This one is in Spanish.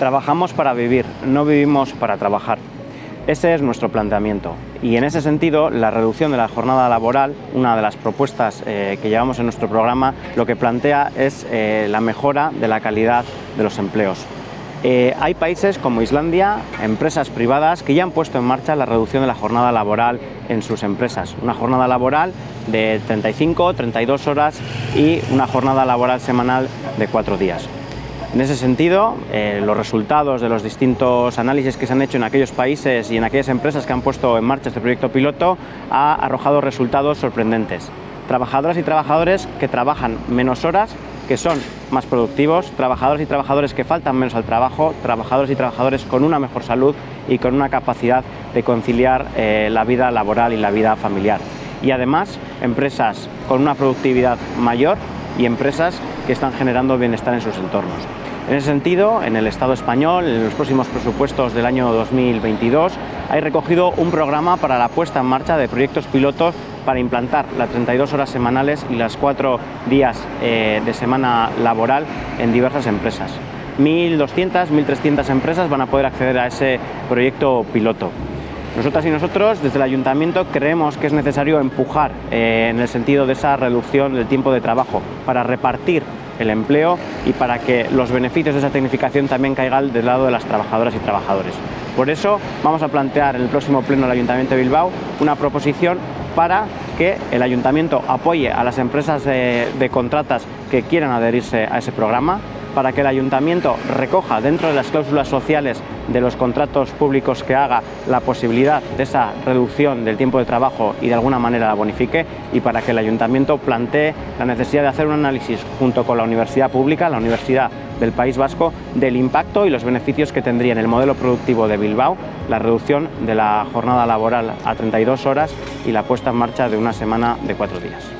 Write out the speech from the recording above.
Trabajamos para vivir, no vivimos para trabajar. Ese es nuestro planteamiento y en ese sentido la reducción de la jornada laboral, una de las propuestas eh, que llevamos en nuestro programa, lo que plantea es eh, la mejora de la calidad de los empleos. Eh, hay países como Islandia, empresas privadas, que ya han puesto en marcha la reducción de la jornada laboral en sus empresas. Una jornada laboral de 35, 32 horas y una jornada laboral semanal de cuatro días. En ese sentido, eh, los resultados de los distintos análisis que se han hecho en aquellos países y en aquellas empresas que han puesto en marcha este proyecto piloto ha arrojado resultados sorprendentes. Trabajadoras y trabajadores que trabajan menos horas, que son más productivos, trabajadores y trabajadores que faltan menos al trabajo, trabajadores y trabajadores con una mejor salud y con una capacidad de conciliar eh, la vida laboral y la vida familiar. Y además, empresas con una productividad mayor y empresas que están generando bienestar en sus entornos. En ese sentido, en el Estado español, en los próximos presupuestos del año 2022, hay recogido un programa para la puesta en marcha de proyectos pilotos para implantar las 32 horas semanales y las 4 días eh, de semana laboral en diversas empresas. 1.200, 1.300 empresas van a poder acceder a ese proyecto piloto. Nosotras y nosotros, desde el Ayuntamiento, creemos que es necesario empujar eh, en el sentido de esa reducción del tiempo de trabajo para repartir el empleo y para que los beneficios de esa tecnificación también caigan del lado de las trabajadoras y trabajadores. Por eso vamos a plantear en el próximo pleno del Ayuntamiento de Bilbao una proposición para que el Ayuntamiento apoye a las empresas de, de contratas que quieran adherirse a ese programa, para que el Ayuntamiento recoja dentro de las cláusulas sociales de los contratos públicos que haga la posibilidad de esa reducción del tiempo de trabajo y de alguna manera la bonifique y para que el Ayuntamiento plantee la necesidad de hacer un análisis junto con la Universidad Pública, la Universidad del País Vasco, del impacto y los beneficios que tendría en el modelo productivo de Bilbao la reducción de la jornada laboral a 32 horas y la puesta en marcha de una semana de cuatro días.